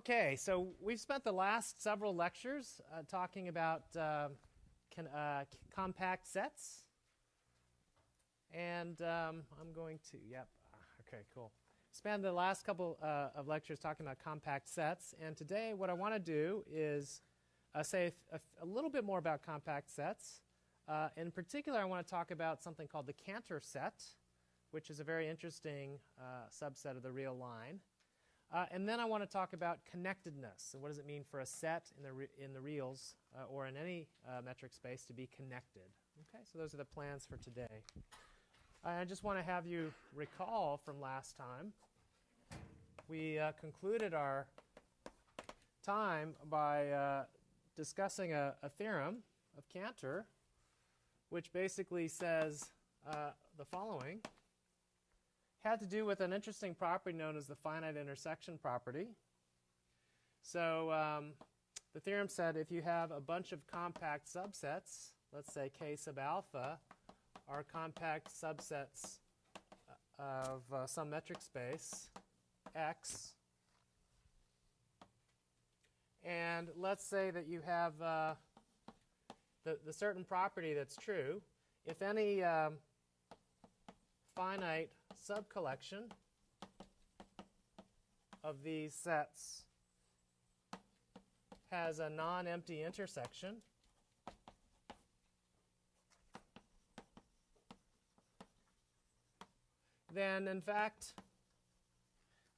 Okay, so we've spent the last several lectures uh, talking about uh, can, uh, compact sets. And um, I'm going to, yep, okay, cool. Spend the last couple uh, of lectures talking about compact sets. And today, what I want to do is uh, say a, a, little bit more about compact sets. Uh, in particular, I want to talk about something called the Cantor set, which is a very interesting subset of the real line. Uh, and then I want to talk about connectedness. And what does it mean for a set in the, in the reals uh, or in any uh, metric space to be connected? Okay, so those are the plans for today. I just want to have you recall from last time, we uh, concluded our time by uh, discussing a, a, theorem of Cantor, which basically says uh, the following had to do with an interesting property known as the finite intersection property. So um, the theorem said if you have a bunch of compact subsets, let's say k sub alpha, are compact subsets uh, of uh, some metric space x, and let's say that you have uh, the, the certain property that's true. If any um, finite subcollection of these sets has a non-empty intersection. Then, in fact,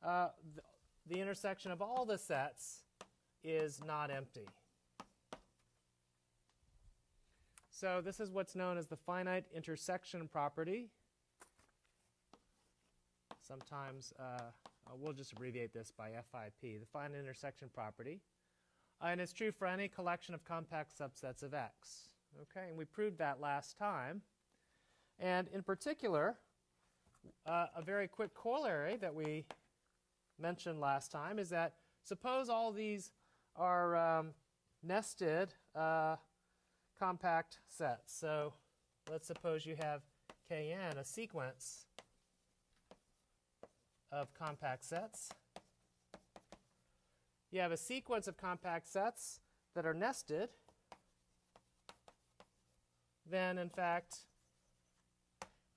uh, the, the intersection of all the sets is not empty. So this is what's known as the finite intersection property. Sometimes uh, uh, we'll just abbreviate this by FIP, the finite intersection property. Uh, and it's true for any collection of compact subsets of X. Okay, and we proved that last time. And in particular, uh, a very quick corollary that we mentioned last time is that suppose all these are um, nested uh, compact sets. So let's suppose you have Kn, a sequence of compact sets. You have a sequence of compact sets that are nested. Then, in fact,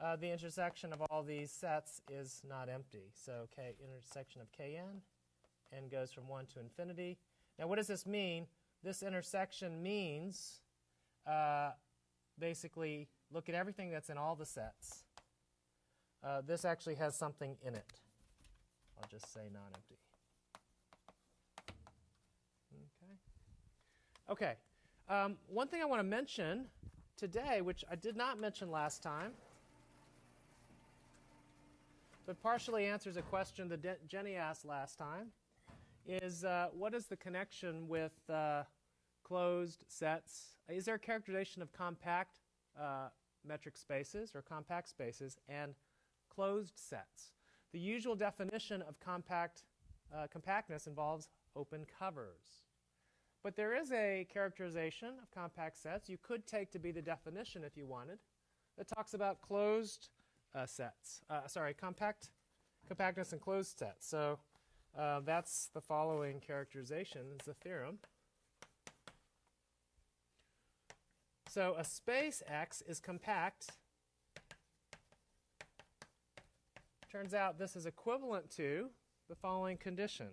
uh, the intersection of all these sets is not empty. So k intersection of kn, n goes from 1 to infinity. Now, what does this mean? This intersection means uh, basically look at everything that's in all the sets. Uh, this actually has something in it. I'll just say non-empty. Okay. Okay. Um, one thing I want to mention today, which I did not mention last time, but partially answers a question that Jenny asked last time, is uh, what is the connection with uh, closed sets? Is there a characterization of compact uh, metric spaces or compact spaces and closed sets? The usual definition of compact uh, compactness involves open covers. But there is a characterization of compact sets you could take to be the definition if you wanted that talks about closed uh, sets. Uh, sorry, compact compactness and closed sets. So uh, that's the following characterization. It's a theorem. So a space X is compact Turns out this is equivalent to the following condition.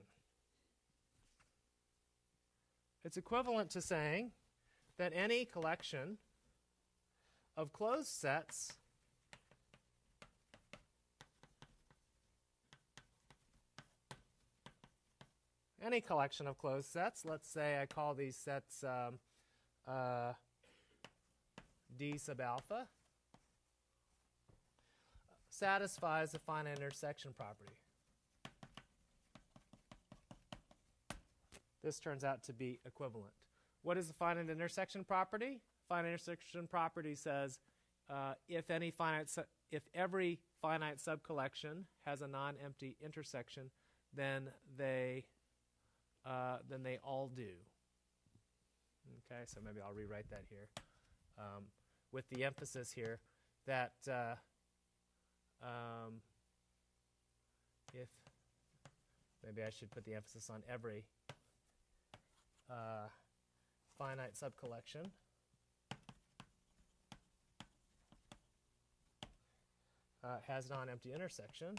It's equivalent to saying that any collection of closed sets any collection of closed sets, let's say I call these sets um, uh, D sub alpha, satisfies the finite intersection property. This turns out to be equivalent. What is the finite intersection property? Finite intersection property says uh, if any finite if every finite subcollection has a non-empty intersection, then they uh, then they all do. Okay, so maybe I'll rewrite that here um, with the emphasis here that uh, um, if maybe I should put the emphasis on every uh, finite subcollection. Uh, has non-empty intersection.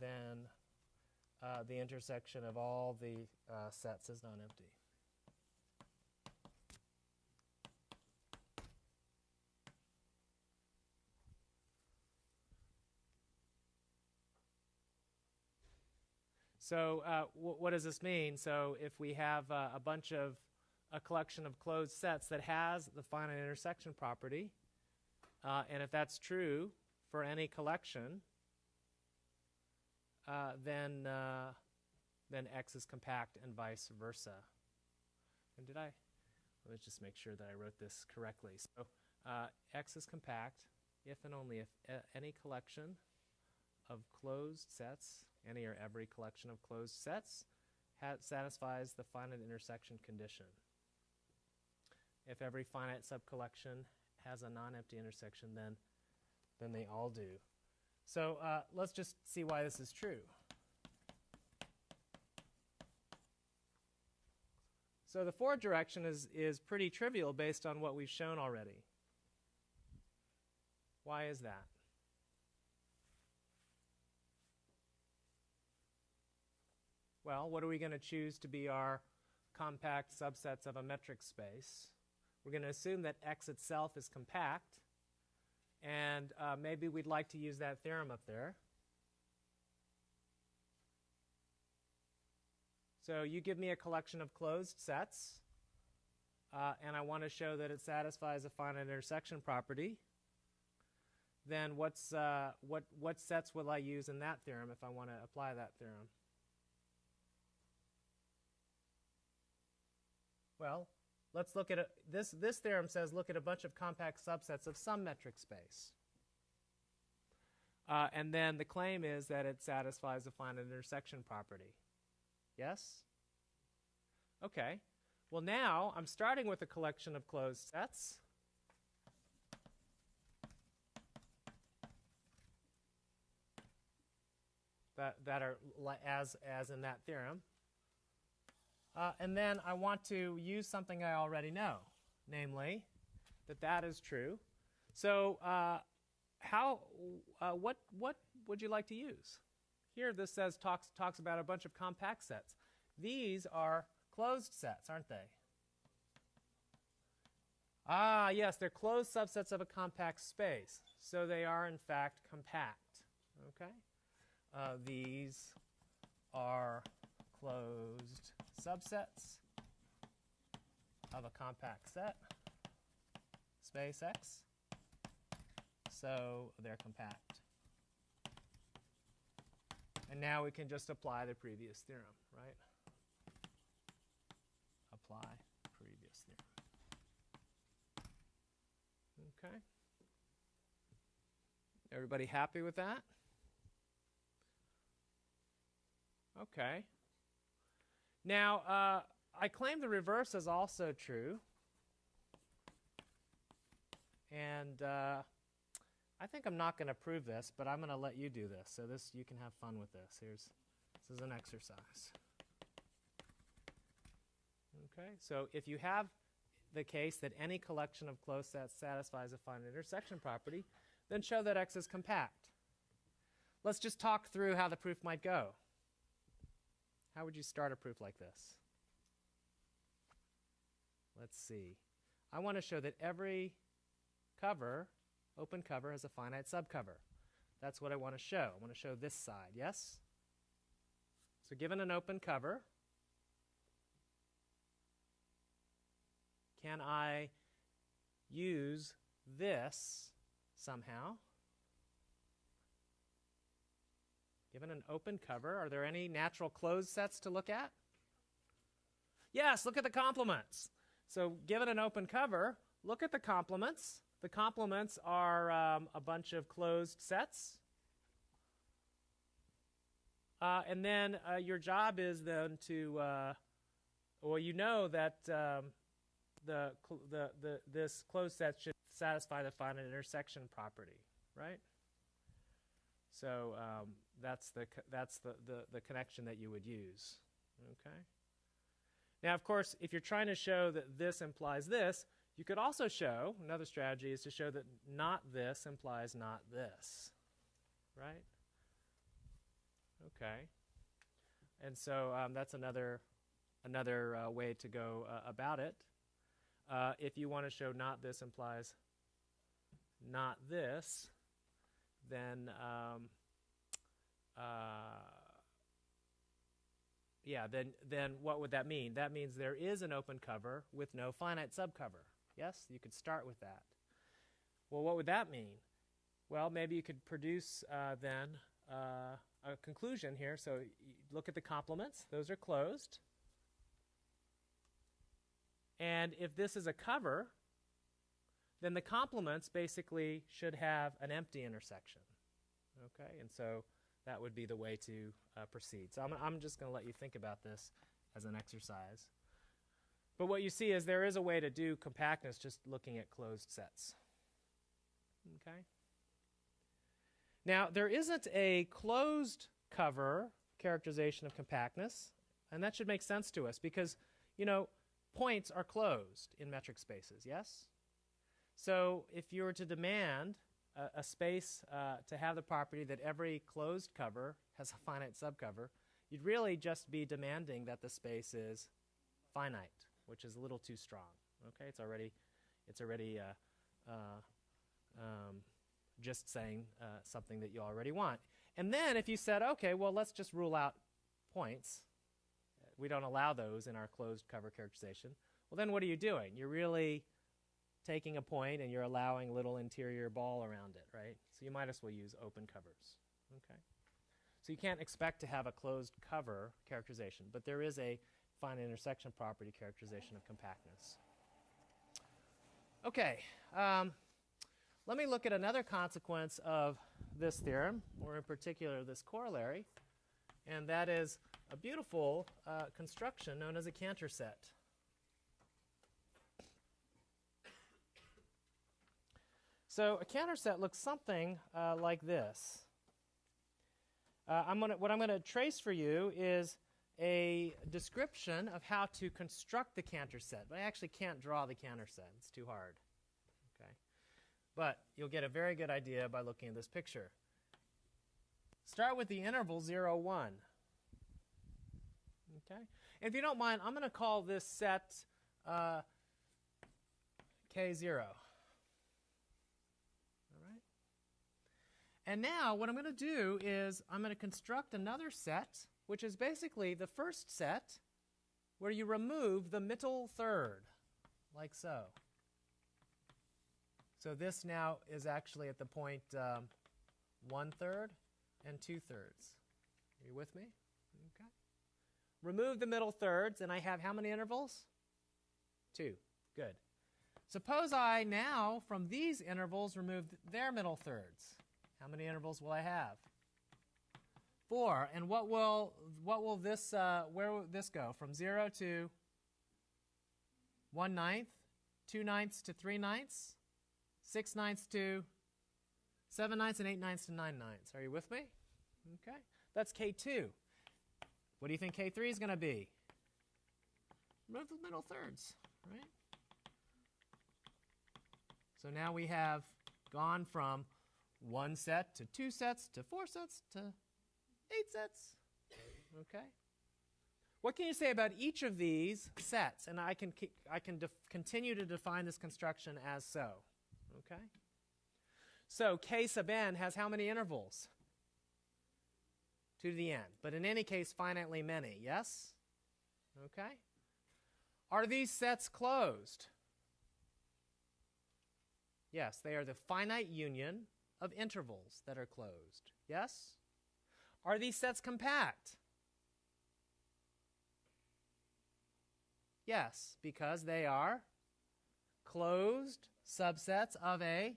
Then uh, the intersection of all the uh, sets is non-empty. So uh, what does this mean? So if we have uh, a bunch of a collection of closed sets that has the finite intersection property, uh, and if that's true for any collection, uh, then uh, then X is compact and vice versa. And did I? Let's just make sure that I wrote this correctly. So uh, X is compact if and only if any collection of closed sets, any or every collection of closed sets, satisfies the finite intersection condition. If every finite subcollection has a non-empty intersection, then then they all do. So uh, let's just see why this is true. So the forward direction is, is pretty trivial based on what we've shown already. Why is that? Well, what are we going to choose to be our compact subsets of a metric space? We're going to assume that X itself is compact, and uh, maybe we'd like to use that theorem up there. So you give me a collection of closed sets, uh, and I want to show that it satisfies a finite intersection property. Then what's, uh, what, what sets will I use in that theorem if I want to apply that theorem? Well, let's look at a, this. This theorem says look at a bunch of compact subsets of some metric space. Uh, and then the claim is that it satisfies the finite intersection property. Yes? Okay. Well, now I'm starting with a collection of closed sets. That, that are as, as in that theorem. Uh, and then I want to use something I already know, namely that that is true. So uh, how, uh, what, what would you like to use? Here this says talks, talks about a bunch of compact sets. These are closed sets, aren't they? Ah, yes, they're closed subsets of a compact space. So they are, in fact, compact. Okay? Uh, these are closed subsets of a compact set, space X. So they're compact. And now we can just apply the previous theorem, right? Apply previous theorem. Okay. Everybody happy with that? Okay. Now, uh, I claim the reverse is also true. And uh, I think I'm not going to prove this, but I'm going to let you do this. So this you can have fun with this. Here's this is an exercise. Okay, so if you have the case that any collection of closed sets satisfies a finite intersection property, then show that X is compact. Let's just talk through how the proof might go. How would you start a proof like this? Let's see. I want to show that every cover, open cover, has a finite subcover. That's what I want to show. I want to show this side, yes? So given an open cover, can I use this somehow? Given an open cover, are there any natural closed sets to look at? Yes, look at the complements. So given an open cover, look at the complements. The complements are um, a bunch of closed sets. Uh, and then uh, your job is then to, uh, well, you know that um, the, the, the, this closed set should satisfy the finite intersection property, right? So um, that's the that's the, the the connection that you would use. Okay. Now, of course, if you're trying to show that this implies this, you could also show another strategy is to show that not this implies not this, right? Okay. And so um, that's another another uh, way to go uh, about it. Uh, if you want to show not this implies not this, then um, uh, yeah, then then what would that mean? That means there is an open cover with no finite subcover. Yes, you could start with that. Well, what would that mean? Well, maybe you could produce uh, then uh, a conclusion here. So look at the complements; those are closed. And if this is a cover, then the complements basically should have an empty intersection. Okay, and so that would be the way to uh, proceed. So I'm, I'm just going to let you think about this as an exercise. But what you see is there is a way to do compactness just looking at closed sets. Okay? Now, there isn't a closed cover characterization of compactness, and that should make sense to us because, you know, points are closed in metric spaces, yes? So if you were to demand a, a space uh, to have the property that every closed cover has a finite subcover, you'd really just be demanding that the space is finite, which is a little too strong. Okay, it's already, it's already uh, uh, um, just saying uh, something that you already want. And then if you said, okay, well, let's just rule out points, we don't allow those in our closed cover characterization. Well, then what are you doing? You're really taking a point and you're allowing little interior ball around it, right? So you might as well use open covers. Okay. So you can't expect to have a closed cover characterization, but there is a finite intersection property characterization of compactness. Okay. Um, let me look at another consequence of this theorem, or in particular this corollary, and that is a beautiful uh, construction known as a Cantor set. So a Cantor set looks something uh, like this. Uh, I'm gonna, what I'm going to trace for you is a description of how to construct the Cantor set. But I actually can't draw the Cantor set. It's too hard. Okay. But you'll get a very good idea by looking at this picture. Start with the interval 0, 1. Okay? If you don't mind, I'm going to call this set uh, K0. And now what I'm going to do is I'm going to construct another set, which is basically the first set where you remove the middle third, like so. So this now is actually at the point um, one third and two thirds. Are you with me? Okay. Remove the middle thirds, and I have how many intervals? Two. Good. Suppose I now, from these intervals, remove their middle thirds. How many intervals will I have? Four. And what will what will this uh, where will this go? From zero to one ninth, two ninths to three ninths, six ninths to seven ninths, and eight ninths to nine ninths. Are you with me? Okay. That's K2. What do you think K3 is going to be? Remove the middle thirds, right? So now we have gone from one set to two sets to four sets to eight sets. Okay? What can you say about each of these sets? And I can, I can continue to define this construction as so. Okay? So k sub n has how many intervals? 2 to the n. But in any case, finitely many. Yes? Okay? Are these sets closed? Yes, they are the finite union of intervals that are closed. Yes? Are these sets compact? Yes, because they are closed subsets of a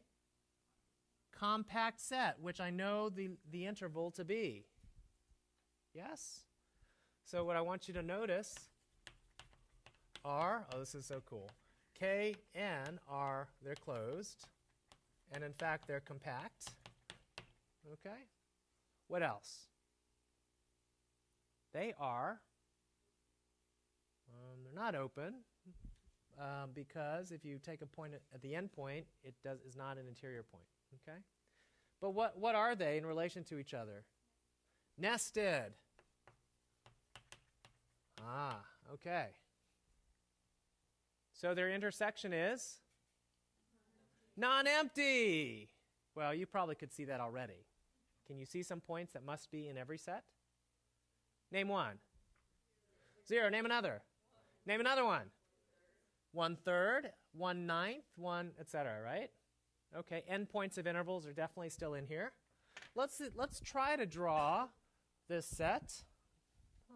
compact set, which I know the, the interval to be. Yes? So what I want you to notice are, oh, this is so cool. K, N are, they're closed. And in fact, they're compact. Okay? What else? They are, um, they're not open um, because if you take a point at, at the end point, it does, is not an interior point. Okay? But what, what are they in relation to each other? Nested. Ah, okay. So their intersection is non empty. Well, you probably could see that already. Can you see some points that must be in every set? Name one. Zero. Name another. Name another one. One third, one ninth, one, etc. Right? Okay. Endpoints of intervals are definitely still in here. Let's let's try to draw this set.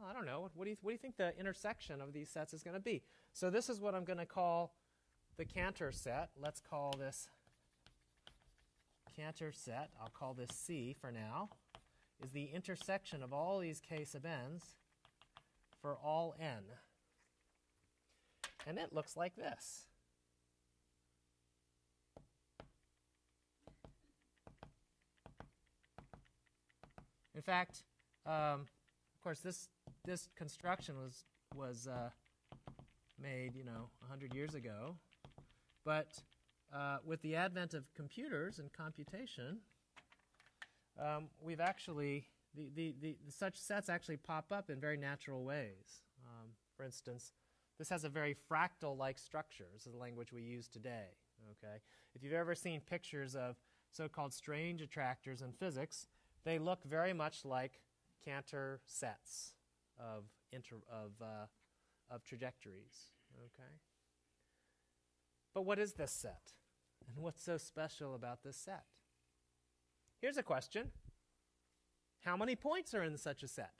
I don't know. What do you what do you think the intersection of these sets is going to be? So this is what I'm going to call the Cantor set. Let's call this Cantor set. I'll call this C for now. Is the intersection of all these k sub n's for all n. And it looks like this. In fact, um, of course, this this construction was was uh, made, you know, 100 years ago. But uh, with the advent of computers and computation, um, we've actually, the, the, the, such sets actually pop up in very natural ways. Um, for instance, this has a very fractal-like structure. This is the language we use today. Okay, If you've ever seen pictures of so-called strange attractors in physics, they look very much like Cantor sets of, inter, of, uh, of trajectories. Okay? But what is this set? And what's so special about this set? Here's a question How many points are in such a set?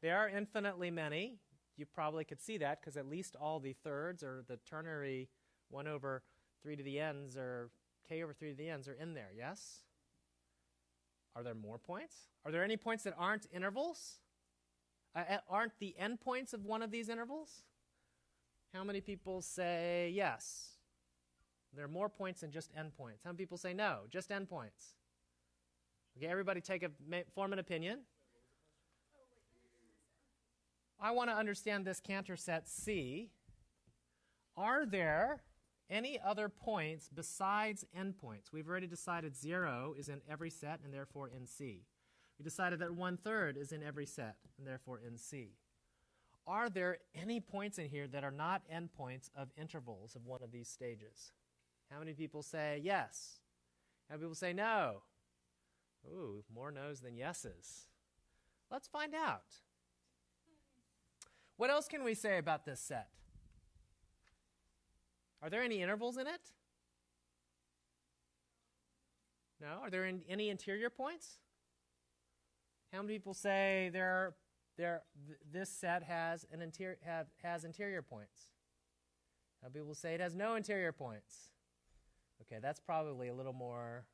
There are infinitely many. You probably could see that because at least all the thirds or the ternary 1 over 3 to the n's or k over 3 to the n's are in there, yes? Are there more points? Are there any points that aren't intervals? Uh, aren't the endpoints of one of these intervals? How many people say yes? There are more points than just endpoints. How many people say no, just endpoints? Okay, everybody take a form an opinion. I want to understand this Cantor set C. Are there any other points besides endpoints? We've already decided 0 is in every set and therefore in C. We decided that one third is in every set and therefore in C. Are there any points in here that are not endpoints of intervals of one of these stages? How many people say yes? How many people say no? Ooh, more no's than yeses. Let's find out. What else can we say about this set? Are there any intervals in it? No? Are there any interior points? How many people say there, there, th this set has, an interior, have, has interior points? Many people say it has no interior points? Okay, that's probably a little more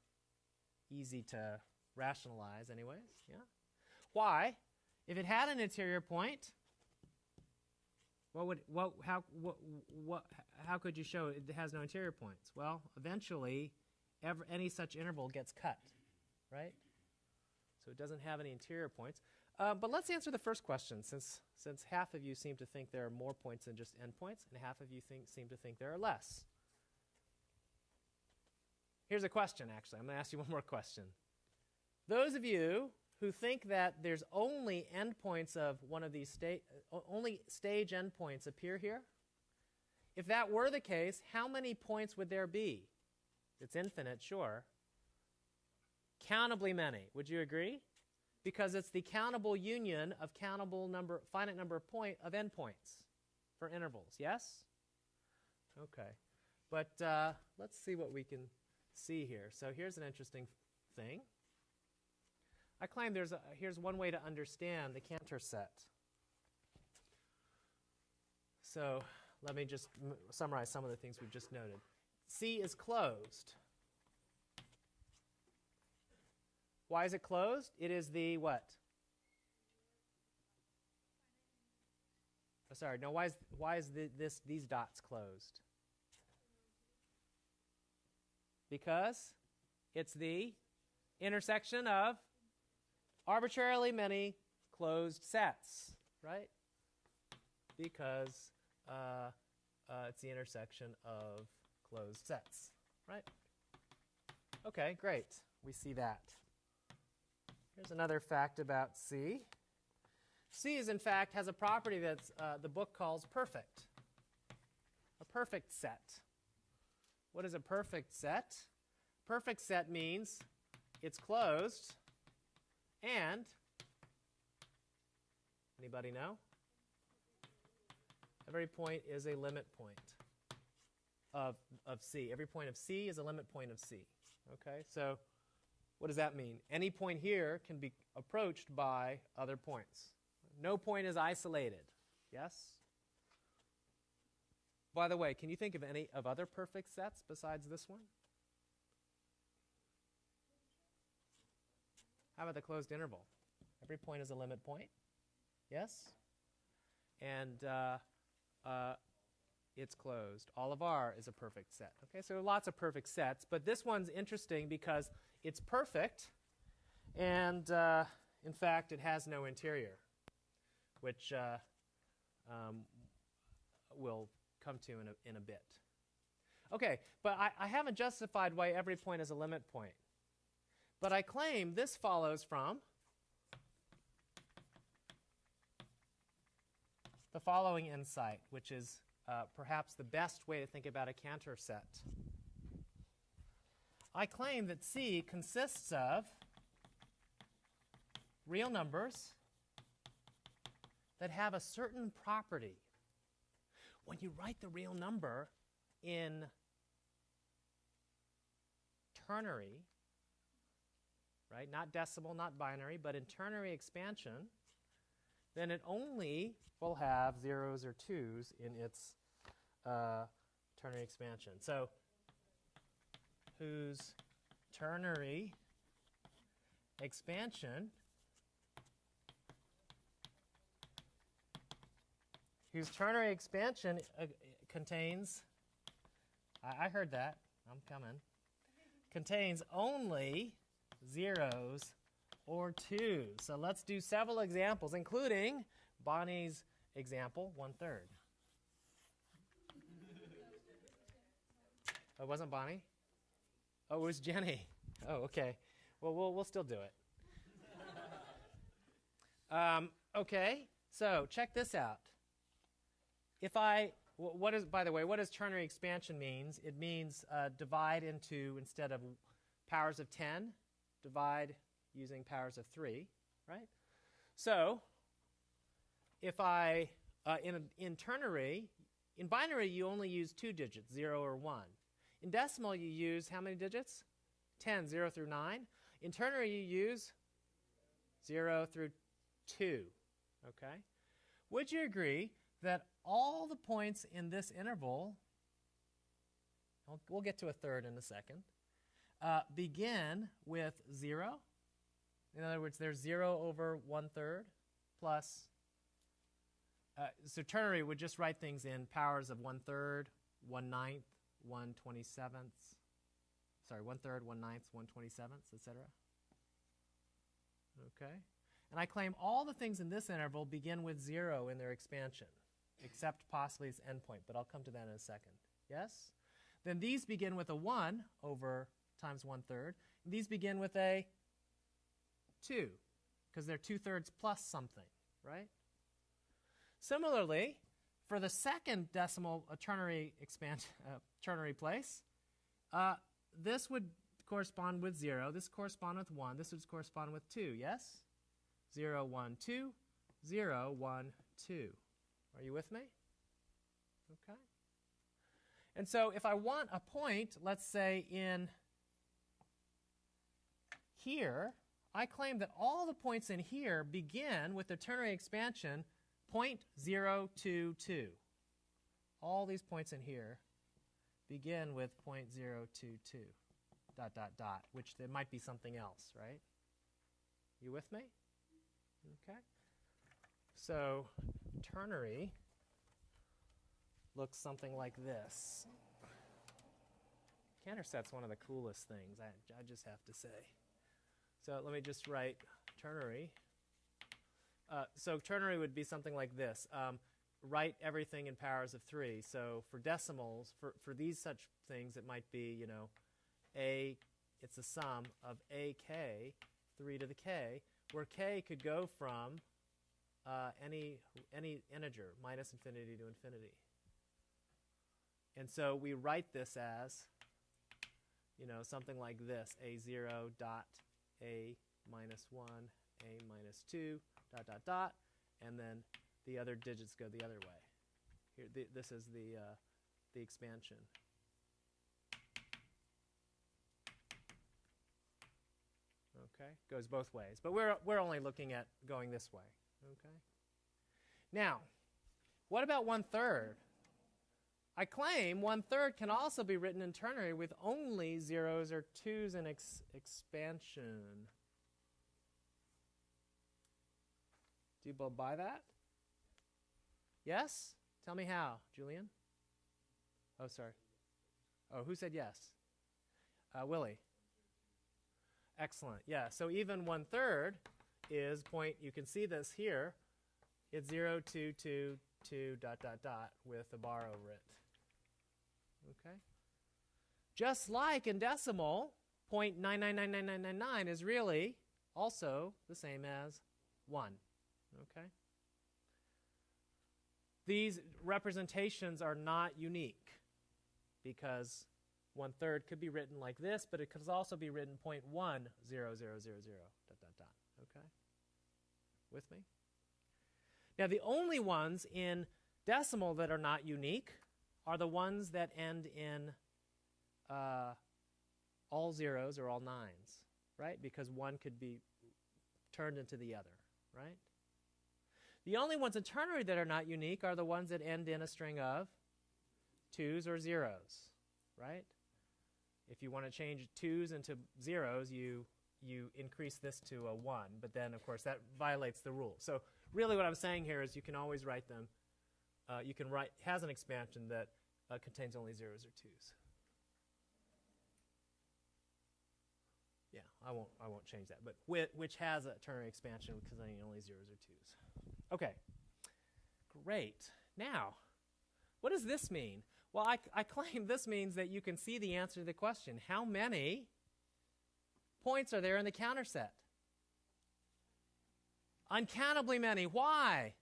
easy to rationalize anyways, yeah? Why? If it had an interior point, what would, what, how, what, what, how could you show it has no interior points? Well, eventually, any such interval gets cut, right? So it doesn't have any interior points. Uh, but let's answer the first question, since, since half of you seem to think there are more points than just endpoints, and half of you think, seem to think there are less. Here's a question, actually. I'm going to ask you one more question. Those of you who think that there's only endpoints of one of these state, only stage endpoints appear here, if that were the case, how many points would there be? It's infinite, sure countably many. Would you agree? Because it's the countable union of countable number, finite number of point of endpoints for intervals. Yes? Okay. But uh, let's see what we can see here. So here's an interesting thing. I claim there's a, here's one way to understand the Cantor set. So let me just summarize some of the things we've just noted. C is closed. Why is it closed? It is the what? Oh, sorry, no, why is, why is the, this, these dots closed? Because it's the intersection of arbitrarily many closed sets, right? Because uh, uh, it's the intersection of closed sets, right? Okay, great. We see that. Here's another fact about C. C is in fact has a property that uh, the book calls perfect. A perfect set. What is a perfect set? Perfect set means it's closed and anybody know? Every point is a limit point of, of C. Every point of C is a limit point of C. Okay, so what does that mean? Any point here can be approached by other points. No point is isolated. Yes? By the way, can you think of any of other perfect sets besides this one? How about the closed interval? Every point is a limit point. Yes? And uh, uh, it's closed. All of R is a perfect set. Okay, so lots of perfect sets, but this one's interesting because it's perfect, and uh, in fact, it has no interior, which uh, um, we'll come to in a, in a bit. Okay, but I, I haven't justified why every point is a limit point. But I claim this follows from the following insight, which is uh, perhaps the best way to think about a Cantor set. I claim that C consists of real numbers that have a certain property. When you write the real number in ternary, right, not decimal, not binary, but in ternary expansion, then it only will have zeros or twos in its uh, ternary expansion. So whose ternary expansion whose ternary expansion uh, contains I, I heard that i'm coming contains only zeros or two. so let's do several examples including bonnie's example one third oh, it wasn't bonnie Oh, it was Jenny. Oh, okay. Well, we'll, we'll still do it. um, okay, so check this out. If I, what is, by the way, what does ternary expansion means? It means uh, divide into, instead of powers of 10, divide using powers of 3, right? So, if I, uh, in, in ternary, in binary, you only use two digits, 0 or 1. In decimal, you use how many digits? 10, 0 through 9. In ternary, you use 0 through 2. Okay? Would you agree that all the points in this interval, we'll get to a third in a second, uh, begin with 0? In other words, there's 0 over 1 third plus. Uh, so ternary would just write things in powers of 1 third, 1 ninth, 1 27th, sorry, 1 third, 1 ninth, 1 27th, etc. Okay? And I claim all the things in this interval begin with 0 in their expansion, except possibly its endpoint, but I'll come to that in a second. Yes? Then these begin with a 1 over times 1 third. These begin with a 2, because they're 2 thirds plus something, right? Similarly, for the second decimal uh, ternary expansion, uh, ternary place, uh, this would correspond with 0. This correspond with 1. This would correspond with 2, yes? 0, 1, 2, 0, 1, 2. Are you with me? Okay. And so if I want a point, let's say in here, I claim that all the points in here begin with the ternary expansion 0.022. All these points in here begin with 0.022 dot dot dot, which there might be something else, right? You with me? Okay. So ternary looks something like this. Cantor set's one of the coolest things, I, I just have to say. So let me just write ternary. Uh, so ternary would be something like this. Um, write everything in powers of 3. So for decimals, for, for these such things, it might be, you know, a, it's a sum of ak, 3 to the k, where k could go from uh, any, any integer, minus infinity to infinity. And so we write this as, you know, something like this, a0 dot a minus 1, a minus 2, dot, dot, dot, and then the other digits go the other way. Here, th this is the, uh, the expansion. Okay, goes both ways. But we're, we're only looking at going this way. Okay. Now, what about one third? I claim one third can also be written in ternary with only zeros or twos in ex expansion. Do you buy that? Yes? Tell me how, Julian. Oh, sorry. Oh, who said yes? Uh, Willie. Excellent. Yeah, so even one third is point, you can see this here. It's 0, 2, 2, 2, dot, dot, dot with a bar over it. Okay? Just like in decimal, 0.999999 is really also the same as 1. Okay? These representations are not unique because one third could be written like this, but it could also be written 0.10000 dot dot dot. Okay? With me? Now the only ones in decimal that are not unique are the ones that end in uh, all zeros or all nines, right? Because one could be turned into the other, right? The only ones in ternary that are not unique are the ones that end in a string of twos or zeros, right? If you want to change twos into zeros, you, you increase this to a 1, but then, of course, that violates the rule. So really what I'm saying here is you can always write them, uh, you can write, has an expansion that uh, contains only zeros or twos. Yeah, I won't, I won't change that, but which has a ternary expansion containing only zeros or twos. Okay, great. Now, what does this mean? Well, I, I claim this means that you can see the answer to the question. How many points are there in the Cantor set? Uncountably many. Why?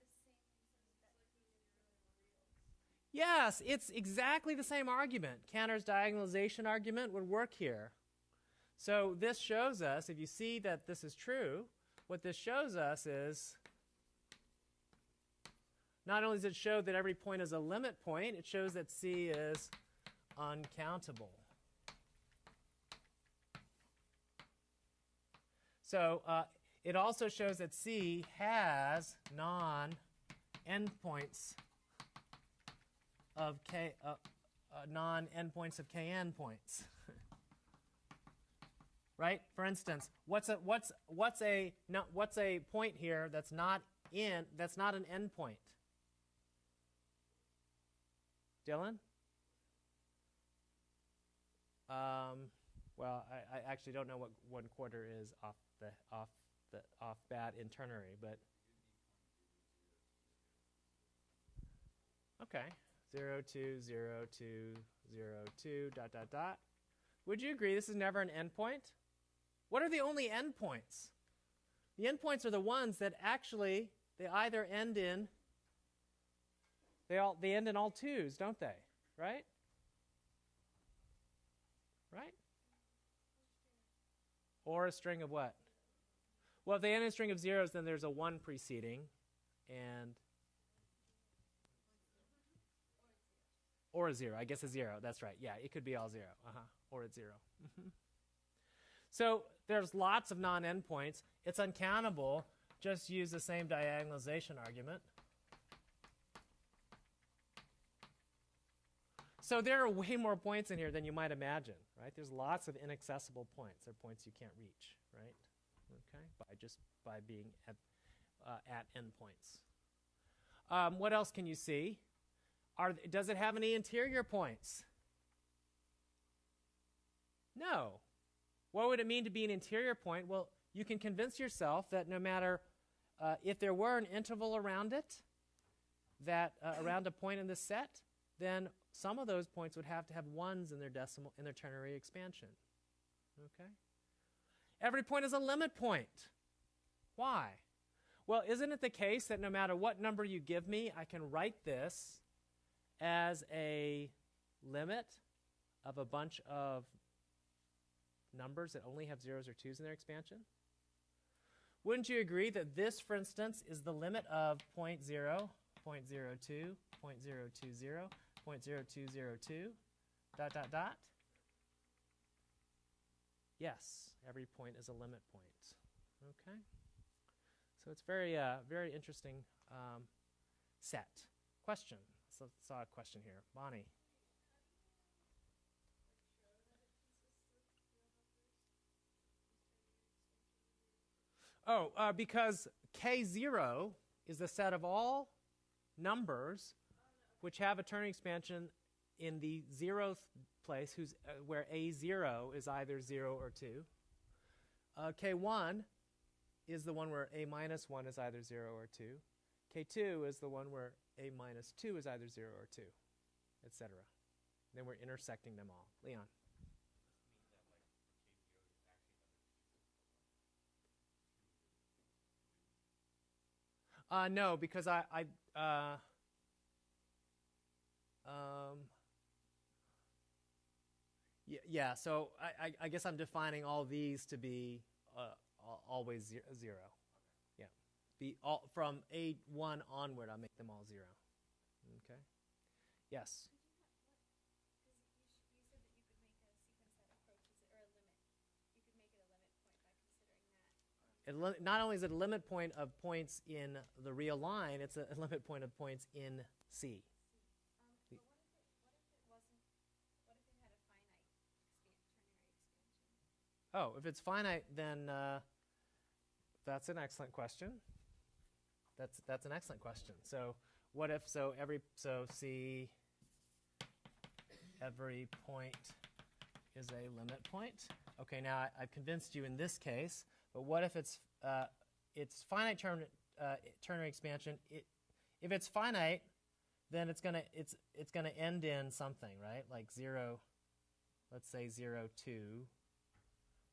Yes, it's exactly the same argument. Cantor's diagonalization argument would work here. So this shows us, if you see that this is true, what this shows us is not only does it show that every point is a limit point, it shows that C is uncountable. So uh, it also shows that C has non-endpoints of K, uh, uh, non-endpoints of Kn points. right? For instance, what's a what's what's a no, what's a point here that's not in that's not an endpoint? Dylan? Um, well, I, I, actually don't know what one quarter is off the off the off bat in ternary, but okay, zero two zero two zero two dot dot dot. Would you agree this is never an endpoint? What are the only endpoints? The endpoints are the ones that actually they either end in they all they end in all twos, don't they? Right? Right? Or a string of what? Well, if they end in a string of zeros, then there's a one preceding, and or a zero. I guess a zero. That's right. Yeah, it could be all zero. Uh huh. Or a 0 mm-hmm. So there's lots of non-endpoints. It's uncountable. Just use the same diagonalization argument. So there are way more points in here than you might imagine, right? There's lots of inaccessible points. They're points you can't reach, right? Okay, by just by being at, uh, at endpoints. Um, what else can you see? Are, does it have any interior points? No. What would it mean to be an interior point? Well, you can convince yourself that no matter uh, if there were an interval around it, that uh, around a point in the set, then some of those points would have to have ones in their decimal in their ternary expansion. Okay? Every point is a limit point. Why? Well, isn't it the case that no matter what number you give me, I can write this as a limit of a bunch of numbers that only have zeros or twos in their expansion? Wouldn't you agree that this, for instance, is the limit of 0, 0.02, 0, 0.0220, 0.0202, dot, dot, dot? Yes, every point is a limit point. Okay? So it's very, uh, very interesting um, set. Question. Saw a question here. Bonnie. Oh, uh, because K0 is the set of all numbers which have a ternary expansion in the zeroth place, whose, uh, where A0 is either 0 or 2. Uh, K1 is the one where A minus 1 is either 0 or 2. K2 is the one where A minus 2 is either 0 or 2, etc. Then we're intersecting them all. Leon. Uh, no, because I, I uh, um, yeah, yeah, so I, I, I guess I'm defining all these to be uh, always zero. Be all from A1 onward, I'll make them all zero. Okay. Yes. Not only is it a limit point of points in the real line, it's a, limit point of points in C. Um, if it, if it what if it had a finite expan- ternary expansion? Oh, if it's finite, then uh, that's an excellent question. That's that's an excellent question. So what if so every so C every point is a limit point? Okay, now I, I've convinced you in this case. But what if it's uh, it's finite term, uh, ternary expansion? It, if it's finite, then it's gonna it's it's gonna end in something, right? Like zero. Let's say zero two.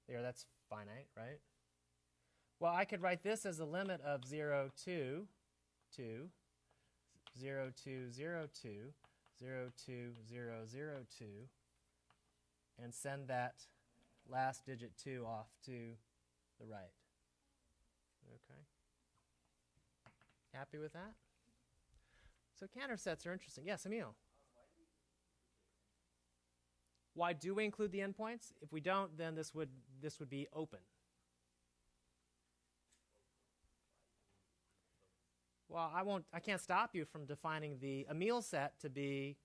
There, that's finite, right? Well, I could write this as a limit of 0, 2, 2, 0, 2, 0, 2, 0, 2, 0, 0, 2, and send that last digit 2 off to the right. Okay? Happy with that? So Cantor sets are interesting. Yes, Emil. Why do we include the endpoints? If we don't, then this would this would be open. Well, I won't. I can't stop you from defining the Emil set to be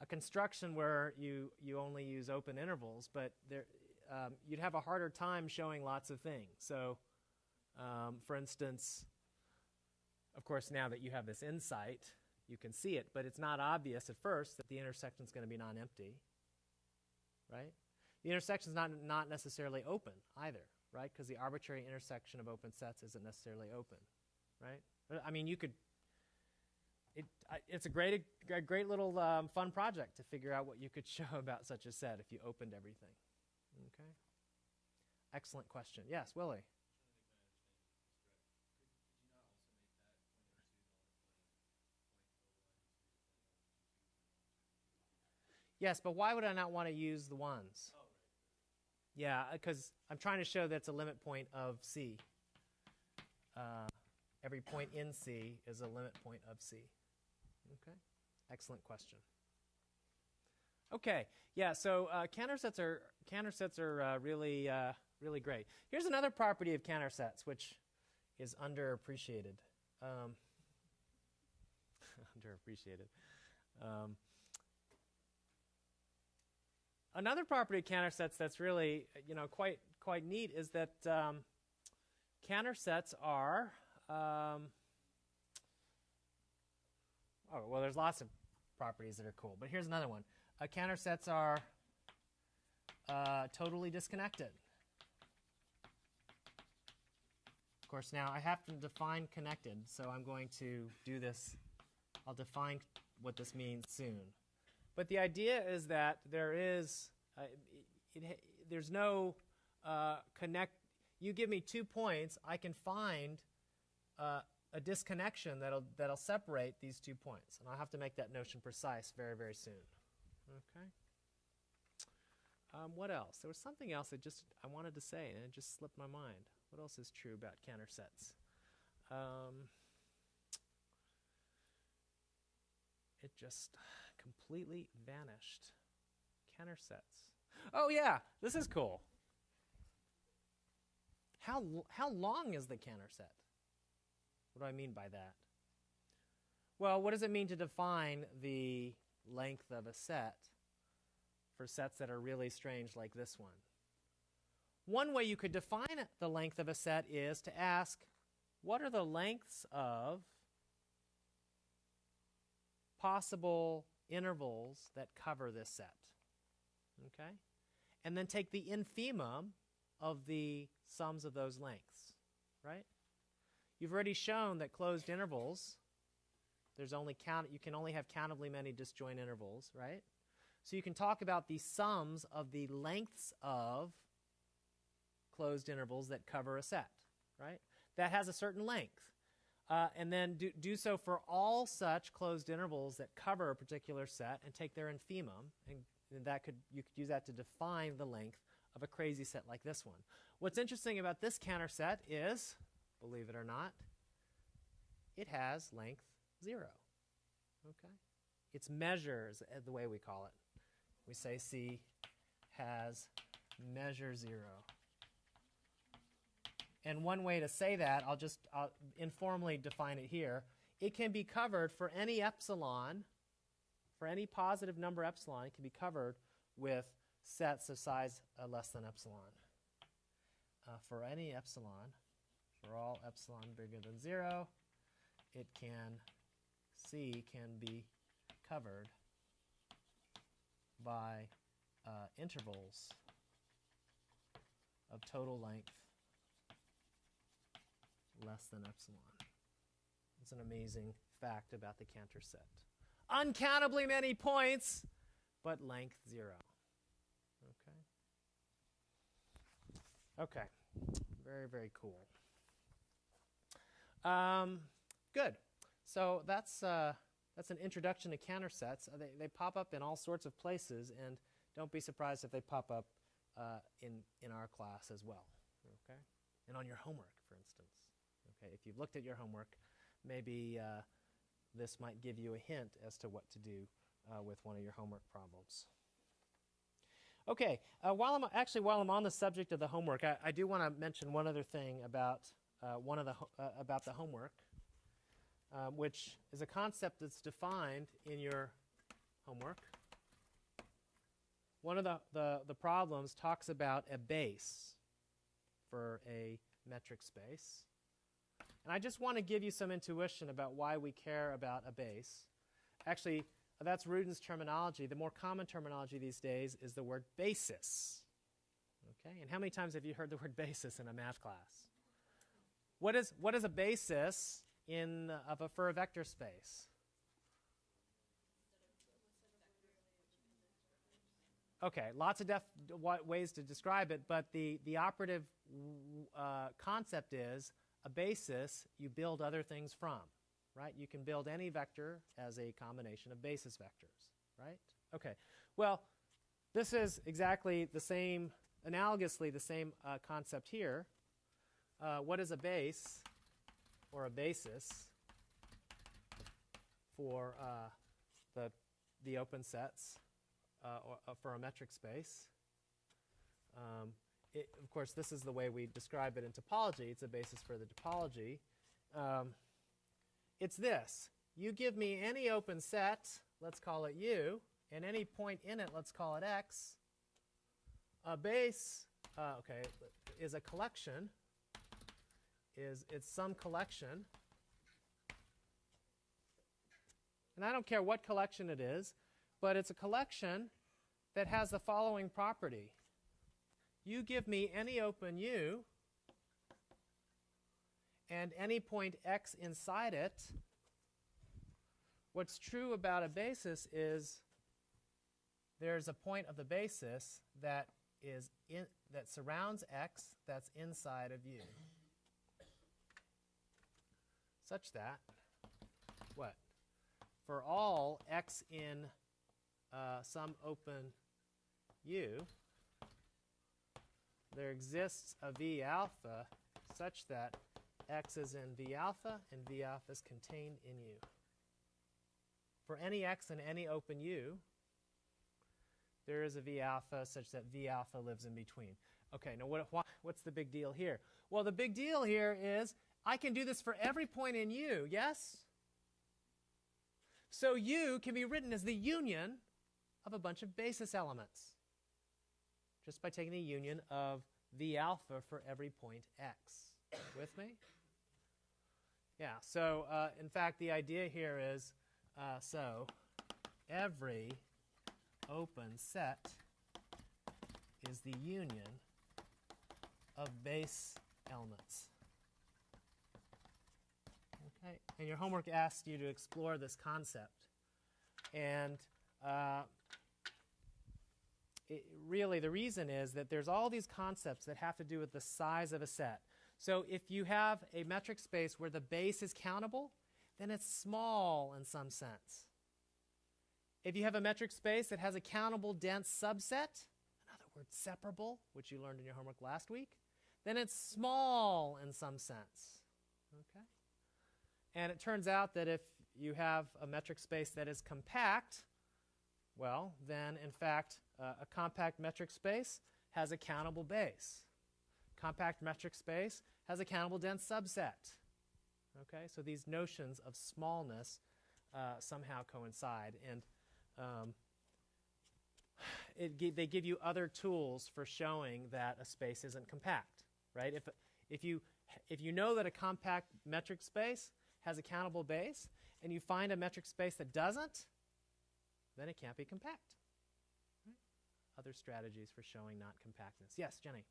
a construction where you you only use open intervals, but there um, you'd have a harder time showing lots of things. So, um, for instance, of course, now that you have this insight, you can see it, but it's not obvious at first that the intersection is going to be non-empty, right? The intersection is not, not necessarily open either, right? Because the arbitrary intersection of open sets isn't necessarily open, right? I mean, you could. It, it's a great, a great little um, fun project to figure out what you could show about such a set if you opened everything. Okay. Excellent question. Yes, Willie. Yes, but why would I not want to use the ones? Oh, right. Yeah, because I'm trying to show that's a limit point of C. Uh, every point in C is a limit point of C. Okay, excellent question. Okay, yeah. So uh, Cantor sets are Cantor sets are uh, really uh, really great. Here's another property of Cantor sets, which is underappreciated. Um, underappreciated. Um, another property of Cantor sets that's really you know quite quite neat is that um, Cantor sets are um, oh well there's lots of properties that are cool but here's another one uh, Cantor sets are uh, totally disconnected Of course, now I have to define connected, so I'm going to do this. I'll define what this means soon. But the idea is that there is, uh, it, it, there's no uh, connect. You give me two points, I can find uh, a disconnection that'll that'll separate these two points, and I'll have to make that notion precise very very soon. Okay. Um, what else? There was something else I just I wanted to say, and it just slipped my mind. What else is true about Cantor sets? Um, it just completely vanished. Cantor sets. Oh yeah, this is cool. How how long is the Cantor set? What do I mean by that? Well, what does it mean to define the length of a set for sets that are really strange like this one? One way you could define the length of a set is to ask, what are the lengths of possible intervals that cover this set? Okay? And then take the infimum of the sums of those lengths, right? You've already shown that closed intervals, there's only count, you can only have countably many disjoint intervals, right? So you can talk about the sums of the lengths of closed intervals that cover a set, right? That has a certain length. Uh, and then do, do so for all such closed intervals that cover a particular set and take their infimum, and, and that could you could use that to define the length of a crazy set like this one. What's interesting about this Cantor set is, believe it or not, it has length zero. Okay? Its measures, uh, the way we call it. We say C has measure zero. And one way to say that, I'll just I'll informally define it here. It can be covered for any epsilon, for any positive number epsilon, it can be covered with sets of size uh, less than epsilon. Uh, for any epsilon, for all epsilon bigger than zero, it can, C can be covered by uh, intervals of total length less than epsilon. It's an amazing fact about the Cantor set. Uncountably many points, but length zero. Okay. Okay. Very, very cool. Um, good. So that's uh, that's an introduction to Cantor sets. Uh, they, they pop up in all sorts of places, and don't be surprised if they pop up uh, in in our class as well. Okay, and on your homework, for instance. Okay, if you've looked at your homework, maybe uh, this might give you a hint as to what to do uh, with one of your homework problems. Okay, uh, while I'm actually while I'm on the subject of the homework, I, I do want to mention one other thing about uh, one of the uh, about the homework, um, which is a concept that's defined in your homework. One of the, the, the problems talks about a base for a metric space. And I just want to give you some intuition about why we care about a base. Actually, that's Rudin's terminology. The more common terminology these days is the word basis. Okay? And how many times have you heard the word basis in a math class? What is, what is a basis in, of a, for a vector space? Okay, lots of ways to describe it, but the, the operative uh, concept is a basis you build other things from, right? You can build any vector as a combination of basis vectors, right? Okay, well, this is exactly the same, analogously the same uh, concept here. Uh, what is a base or a basis for uh, the, the open sets uh, or, uh, for a metric space? Um, it, of course, this is the way we describe it in topology. It's a basis for the topology. Um, it's this. You give me any open set, let's call it U, and any point in it, let's call it X. A base, uh, okay, is a collection, is it's some collection. And I don't care what collection it is, but it's a collection that has the following property you give me any open U, and any point x inside it, what's true about a basis is there's a point of the basis that is in, that surrounds x that's inside of u. Such that what? For all x in uh, some open u, there exists a v alpha such that x is in v alpha and v alpha is contained in u. For any x in any open u, there is a v alpha such that v alpha lives in between. Okay, now what, what's the big deal here? Well, the big deal here is I can do this for every point in u, yes? So u can be written as the union of a bunch of basis elements just by taking the union of the alpha for every point x. With me? Yeah, so uh, in fact, the idea here is uh, so every open set is the union of base elements. Okay, and your homework asked you to explore this concept. And uh, it, really, the reason is that there's all these concepts that have to do with the size of a set. So if you have a metric space where the base is countable, then it's small in some sense. If you have a metric space that has a countable dense subset, in other words, separable, which you learned in your homework last week, then it's small in some sense. Okay? And it turns out that if you have a metric space that is compact, well, then in fact, uh, a compact metric space has a countable base. Compact metric space has a countable dense subset. Okay, so these notions of smallness uh, somehow coincide, and um, it, they give you other tools for showing that a space isn't compact, right? If, if, you, if you know that a compact metric space has a countable base, and you find a metric space that doesn't, then it can't be compact. Right? Other strategies for showing not compactness. Yes, Jenny.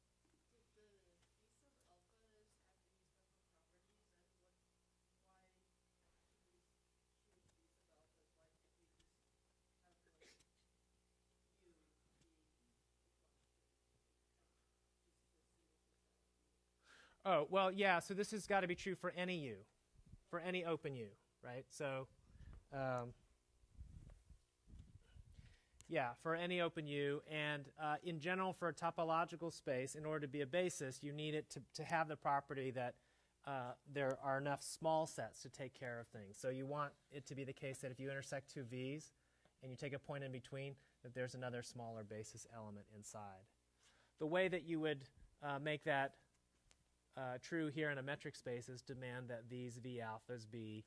Oh, well, yeah, so this has got to be true for any U, for any open U, right? So, um, yeah, for any open U. And uh, in general, for a topological space, in order to be a basis, you need it to, to have the property that uh, there are enough small sets to take care of things. So you want it to be the case that if you intersect two V's and you take a point in between, that there's another smaller basis element inside. The way that you would uh, make that uh, true here in a metric space is demand that these V alphas be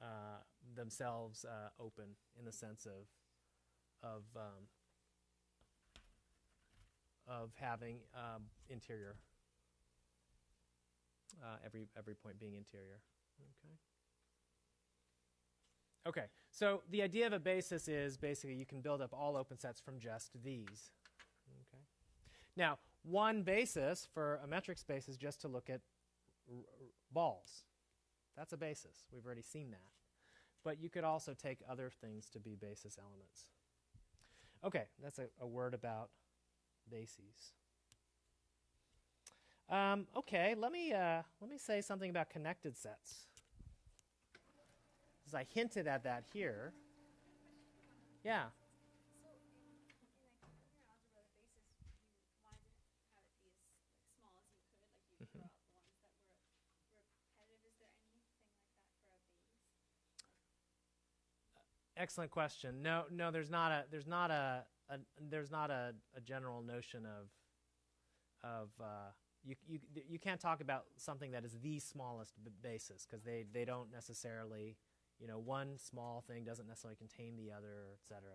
uh, themselves uh, open in the sense of of um, of having um, interior uh, every every point being interior. Okay. Okay, so the idea of a basis is basically you can build up all open sets from just these. Okay. Now, one basis for a metric space is just to look at balls. That's a basis. We've already seen that. But you could also take other things to be basis elements. Okay, that's a, a word about bases. Um, okay, let me uh, let me say something about connected sets. As I hinted at that here. Yeah. So in, in like linear algebra, the basis you wanted to have it be as like small as you could, like you Mhm. draw out ones that were repetitive. Is there anything like that for a base? Excellent question. No, no, there's not a there's not a, a there's not a, a general notion of of uh, you you you can't talk about something that is the smallest basis because they they don't necessarily you know one small thing doesn't necessarily contain the other, etc.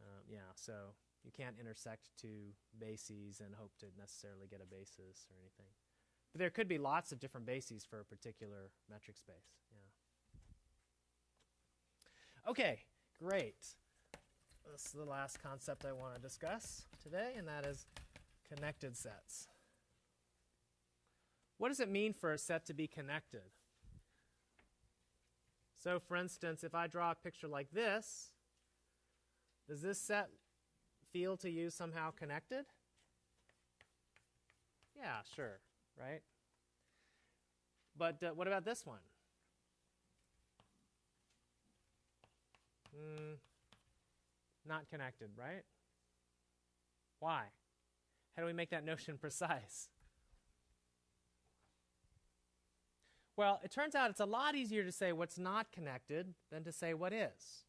Um, yeah, so you can't intersect two bases and hope to necessarily get a basis or anything. But there could be lots of different bases for a particular metric space. Okay, great. This is the last concept I want to discuss today, and that is connected sets. what does it mean for a set to be connected? So, for instance, if I draw a picture like this, does this set feel to you somehow connected? Yeah, sure, right? But uh, what about this one? Mm, not connected, right? Why? How do we make that notion precise? Well, it turns out it's a lot easier to say what's not connected than to say what is.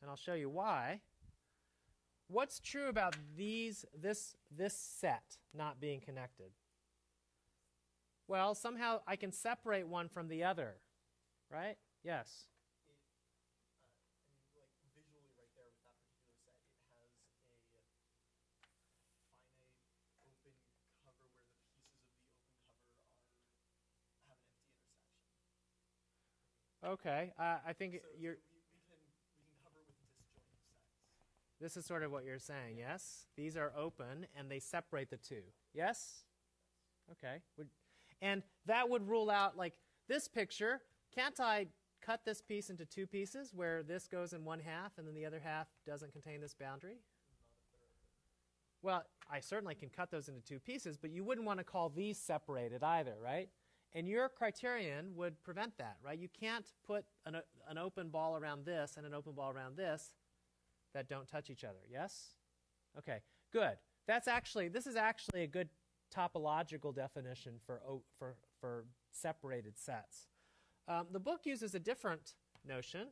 And I'll show you why. What's true about these this this set not being connected? Well, somehow I can separate one from the other. Right? Yes. I mean, like visually, right there with that particular set, it has a finite open cover where the pieces of the open cover are have an empty intersection. Okay. Uh, I think So, you're. we, we can we can cover with disjoint sets. This is sort of what you're saying, yes? These are open and they separate the two. Yes? Okay. And that would rule out, like, this picture. Can't I cut this piece into two pieces where this goes in one half and then the other half doesn't contain this boundary? Well, I certainly can cut those into two pieces, but you wouldn't want to call these separated either, right? And your criterion would prevent that, right? You can't put an, an open ball around this and an open ball around this that don't touch each other. Yes? Okay, good. That's actually, this is actually a good topological definition for, for, for separated sets. Um, the book uses a different notion,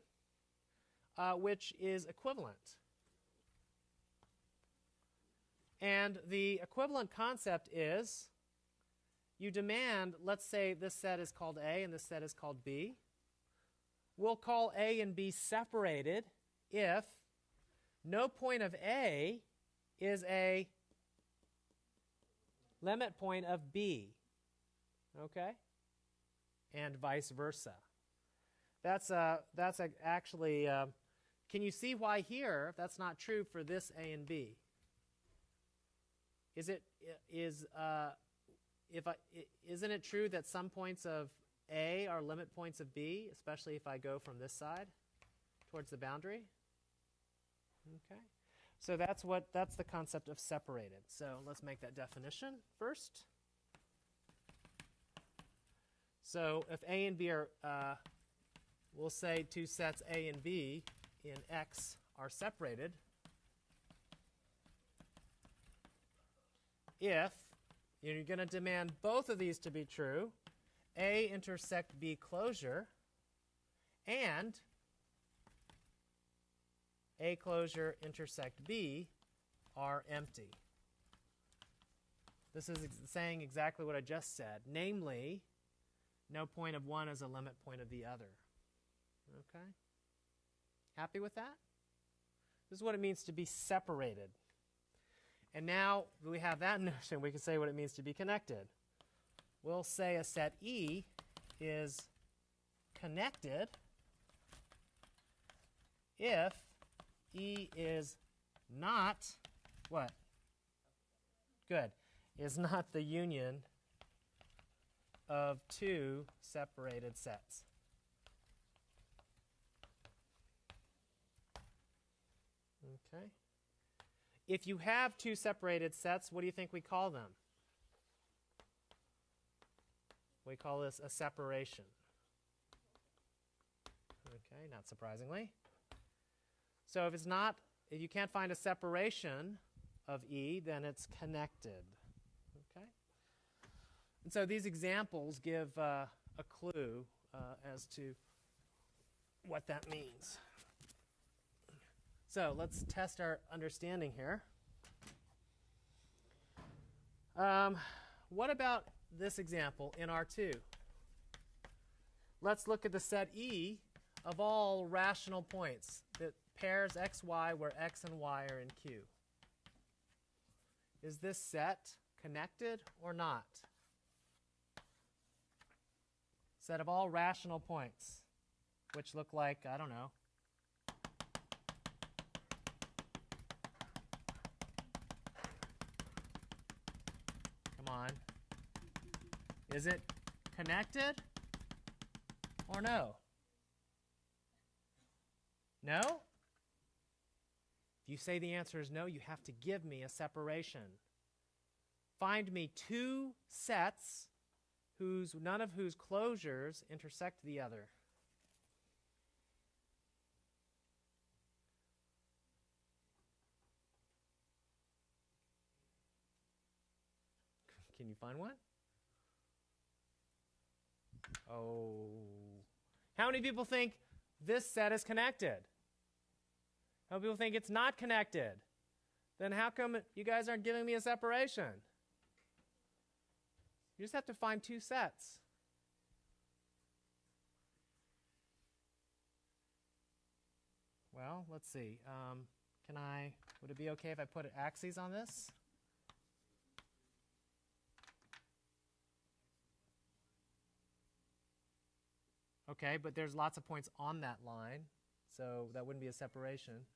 uh, which is equivalent. And the equivalent concept is you demand, let's say this set is called A and this set is called B. We'll call A and B separated if no point of A is a limit point of B. Okay? And vice versa. That's, uh, that's a, actually, uh, can you see why here that's not true for this A and B? Is it, is, uh, if I, isn't it true that some points of A are limit points of B, especially if I go from this side towards the boundary? Okay. So that's what that's the concept of separated. So let's make that definition first. So if A and B are, uh, we'll say two sets A and B in X are separated. If you're going to demand both of these to be true, A intersect B closure, and a closure intersect B are empty. This is ex- saying exactly what I just said, namely, no point of one is a limit point of the other. Okay? Happy with that? This is what it means to be separated. And now we have that notion, we can say what it means to be connected. We'll say a set E is connected if E is not what? Good. Is not the union of two separated sets. Okay. If you have two separated sets, what do you think we call them? We call this a separation. Okay, not surprisingly. So if it's not, if you can't find a separation of E, then it's connected. Okay? And so these examples give uh, a clue uh, as to what that means. So let's test our understanding here. Um, what about this example in R2? Let's look at the set E of all rational points that pairs x, y where x and y are in Q. Is this set connected or not? Set of all rational points, which look like, I don't know, come on. Is it connected or no? No? If you say the answer is no, you have to give me a separation. Find me two sets whose none of whose closures intersect the other. Can you find one? Oh. How many people think this set is connected? How many people think it's not connected? Then how come you guys aren't giving me a separation? You just have to find two sets. Well, let's see. Um, can I, would it be okay if I put axes on this? Okay, but there's lots of points on that line, so that wouldn't be a separation.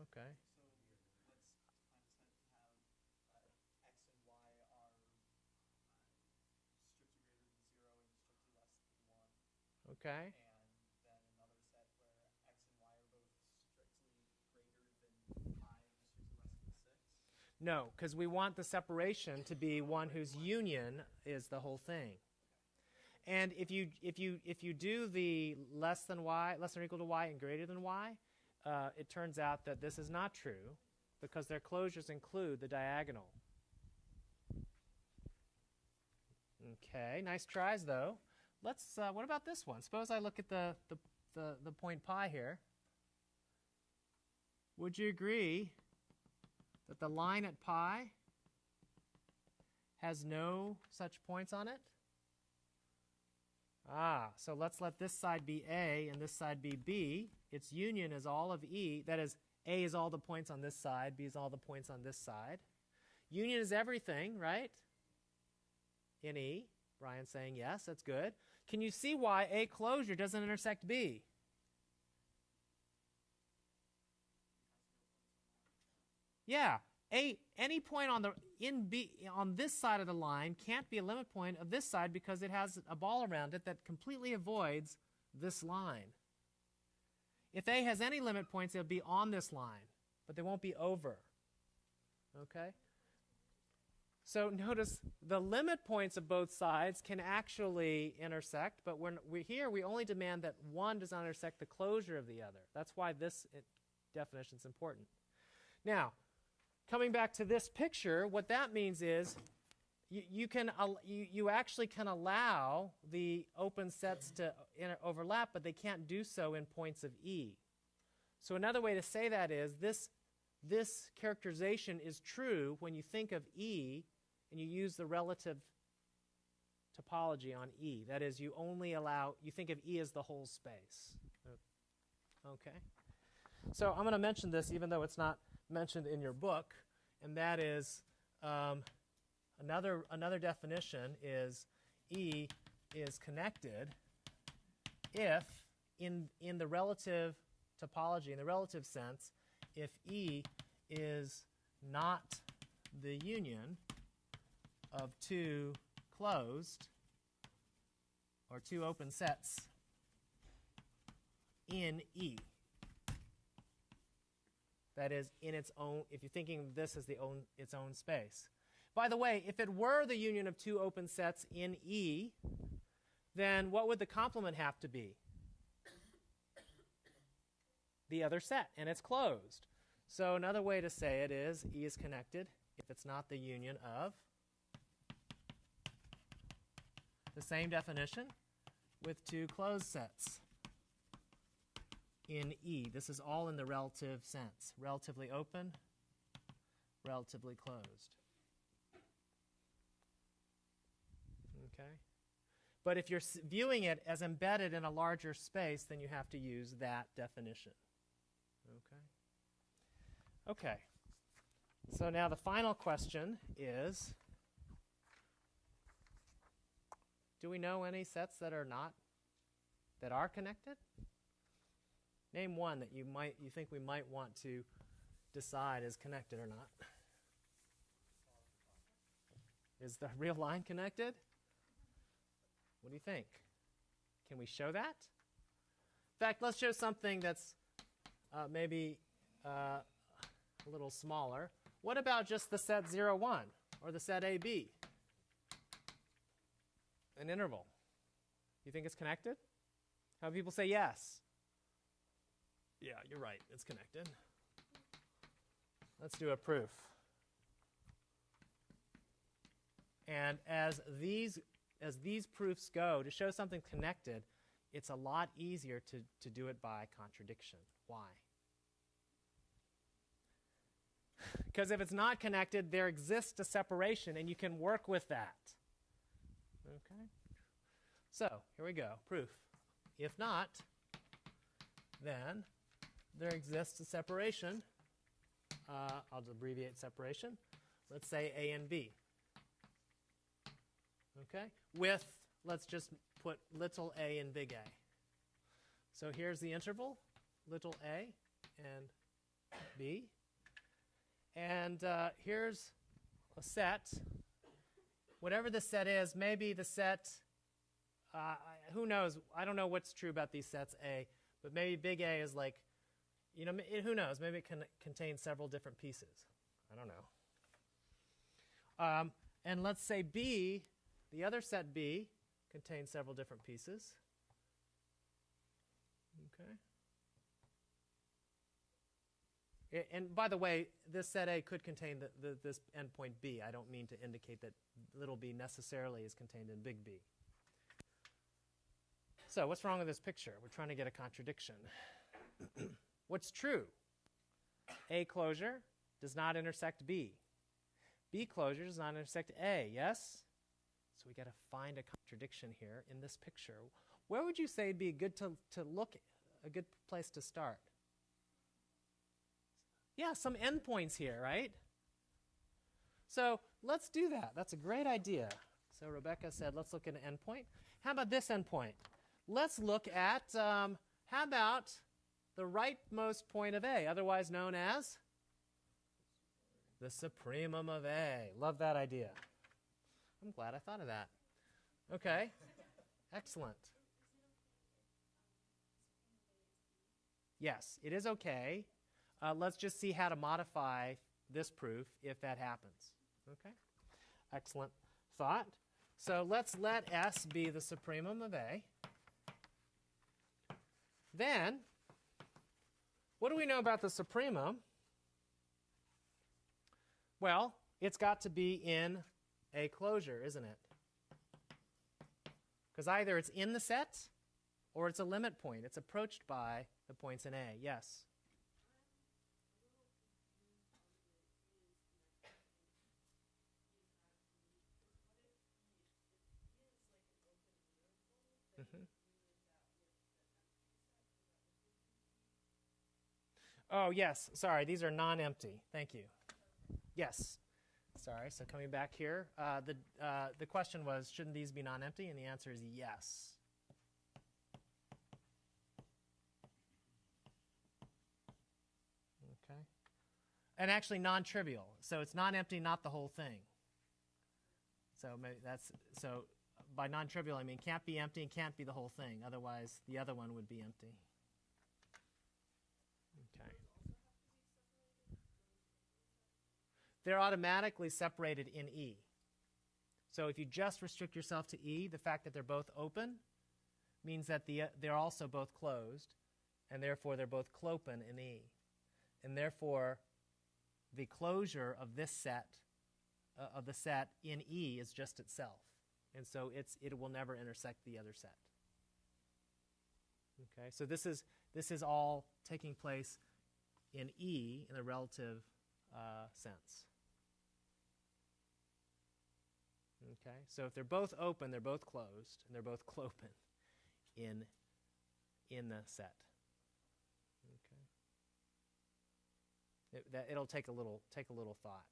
Okay. Okay. and then another set where x and y are both strictly greater than five and strictly less than six. No, because we want the separation to be one whose union is the whole thing. And if you if you if you do the less than y, less than or equal to y, and greater than y, uh, it turns out that this is not true because their closures include the diagonal. Okay, nice tries though. Let's. Uh, what about this one? Suppose I look at the the the, the point pi here. Would you agree that the line at pi has no such points on it? Ah, so let's let this side be A and this side be B. Its union is all of E. That is, A is all the points on this side, B is all the points on this side. Union is everything, right? In E. Brian's saying yes, that's good. Can you see why A closure doesn't intersect B? Yeah, a any point on the in B on this side of the line can't be a limit point of this side because it has a ball around it that completely avoids this line. If A has any limit points, it'll be on this line, but they won't be over. Okay? So notice the limit points of both sides can actually intersect, but when we're here, we only demand that one does not intersect the closure of the other. That's why this definition is important. Now, coming back to this picture, what that means is you, you can you, you actually can allow the open sets to overlap, but they can't do so in points of E. So another way to say that is this this characterization is true when you think of E and you use the relative topology on E. That is, you only allow you think of E as the whole space. Okay. So I'm going to mention this even though it's not mentioned in your book, and that is um, another another definition is E is connected if in in the relative topology in the relative sense if E is not the union of two closed or two open sets in E. That is in its own, if you're thinking of this as the own, its own space. By the way, if it were the union of two open sets in E, then what would the complement have to be? The other set, and it's closed. So another way to say it is E is connected if it's not the union of the same definition with two closed sets in E. This is all in the relative sense. Relatively open, relatively closed. Okay? But if you're viewing it as embedded in a larger space, then you have to use that definition. Okay? Okay. So now the final question is Do we know any sets that are not that are connected? Name one that you might you think we might want to decide is connected or not. Is the real line connected? What do you think? Can we show that? In fact, let's show something that's uh, maybe uh, a little smaller. What about just the set 0, 1 or the set AB? An interval. You think it's connected? How many people say yes? Yeah, you're right. It's connected. Let's do a proof. And as these as these proofs go, to show something connected, it's a lot easier to, to do it by contradiction. Why? Because if it's not connected, there exists a separation, and you can work with that. Okay? So, here we go. Proof. If not, then there exists a separation. Uh, I'll abbreviate separation. Let's say A and B. Okay? With, let's just put little a and big A. So here's the interval, little a and b. And uh, here's a set. Whatever the set is, maybe the set, uh, who knows? I don't know what's true about these sets A, but maybe big A is like, you know, who knows? Maybe it can contain several different pieces. I don't know. Um, and let's say B, the other set B, contains several different pieces. Okay. And by the way, this set A could contain the, the, this endpoint B. I don't mean to indicate that little b necessarily is contained in big B. So what's wrong with this picture? We're trying to get a contradiction. what's true? A closure does not intersect B. B closure does not intersect A, yes? So we got to find a contradiction here in this picture. Where would you say it'd be good to, to look, a good place to start? Yeah, some endpoints here, right? So let's do that. That's a great idea. So Rebecca said, let's look at an endpoint. How about this endpoint? Let's look at, um, how about the rightmost point of A, otherwise known as the supremum of A. Love that idea. I'm glad I thought of that. Okay. Excellent. Yes, it is okay. Uh, let's just see how to modify this proof if that happens. Okay? Excellent thought. So let's let S be the supremum of A. Then, what do we know about the supremum? Well, it's got to be in a closure, isn't it? Because either it's in the set or it's a limit point. It's approached by the points in A. Yes? Mm-hmm. Oh, yes. Sorry, these are non empty. Thank you. Yes. Sorry, so coming back here, uh, the, uh, the question was, shouldn't these be non-empty? And the answer is yes. Okay. And actually non-trivial. So it's non-empty, not the whole thing. So that's, so by non-trivial, I mean can't be empty and can't be the whole thing. Otherwise, the other one would be empty. They're automatically separated in E. So if you just restrict yourself to E, the fact that they're both open means that the, uh, they're also both closed, and therefore they're both clopen in E. And therefore, the closure of this set, uh, of the set in E, is just itself. And so it's, it will never intersect the other set. Okay, so this is, this is all taking place in E in a relative uh, sense. Okay, so if they're both open, they're both closed, and they're both clopen in, in the set. Okay, it, that, it'll take a little take a little thought.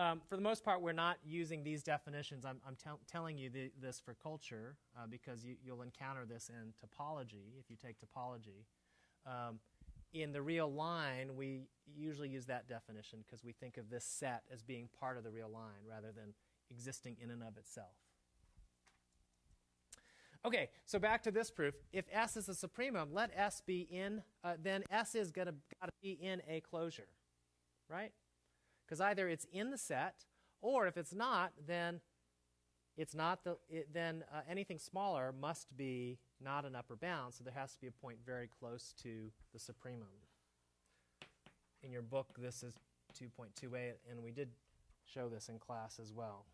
Um, for the most part, we're not using these definitions. I'm, I'm tel- telling you the, this for culture uh, because you, will encounter this in topology if you take topology. Um, in the real line, we usually use that definition because we think of this set as being part of the real line rather than existing in and of itself. Okay, so back to this proof. If S is a supremum, let S be in, uh, then S is going to be in a closure, right? Because either it's in the set, or if it's not, then it's not the, it, then uh, anything smaller must be not an upper bound, so there has to be a point very close to the supremum. In your book, this is 2.28, and we did show this in class as well.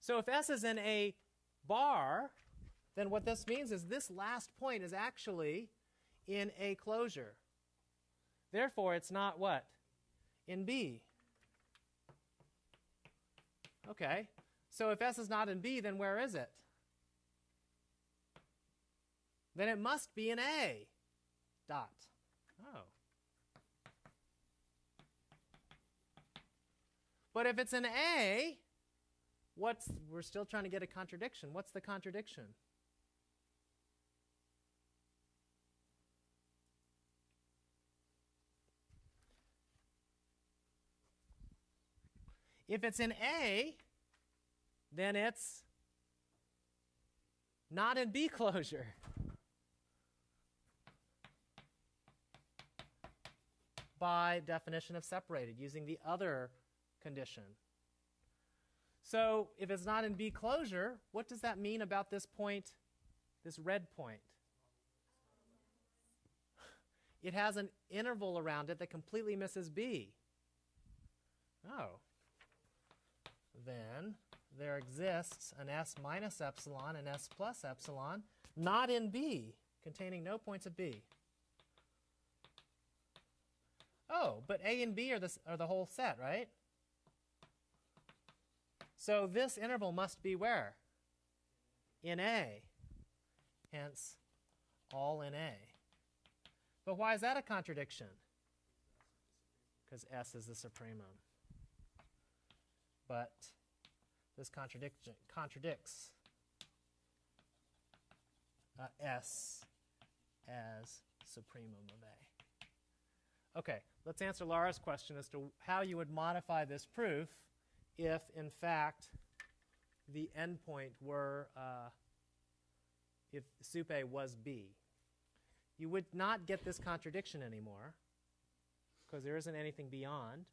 So if S is in a bar, then what this means is this last point is actually in a closure. Therefore, it's not what? In B. Okay, so if S is not in B, then where is it? Then it must be an A. Dot. Oh. But if it's an A, what's we're still trying to get a contradiction. What's the contradiction? If it's in A, then it's not in B closure. By definition of separated, using the other condition. So if it's not in B closure, what does that mean about this point, this red point? It has an interval around it that completely misses B. Oh. Then there exists an S minus epsilon and S plus epsilon, not in B, containing no points of B. Oh, but A and B are the, are the whole set, right? So this interval must be where? In A. Hence, all in A. But why is that a contradiction? Because S is the supremum. But this contradiction contradicts uh, S as supremum of A. Okay, let's answer Laura's question as to how you would modify this proof if, in fact, the endpoint were, uh, if sup A was B. You would not get this contradiction anymore because there isn't anything beyond.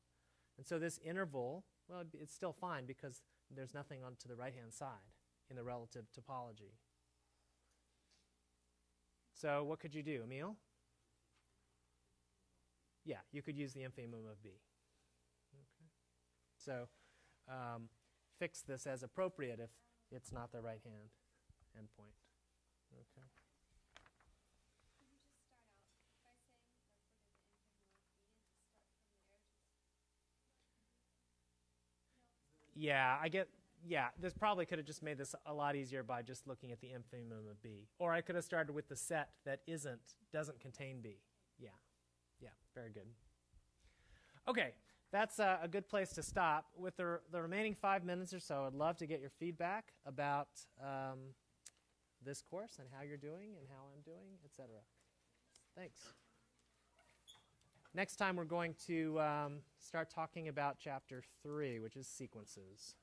And so this interval, well, it's still fine because there's nothing on to the right-hand side in the relative topology. So what could you do, Emil? Yeah, you could use the infimum of B. Okay. So um, fix this as appropriate if it's not the right-hand endpoint. Okay. Could you just start out by saying, like, what is the infimum of B and just start from there? Just Yeah, I get. Yeah, this probably could have just made this a lot easier by just looking at the infimum of B, or I could have started with the set that isn't doesn't contain B. Yeah, yeah, very good. Okay, that's uh, a good place to stop. With the the remaining five minutes or so, I'd love to get your feedback about um, this course and how you're doing and how I'm doing, etc. Thanks. Next time, we're going to um, start talking about chapter three, which is sequences.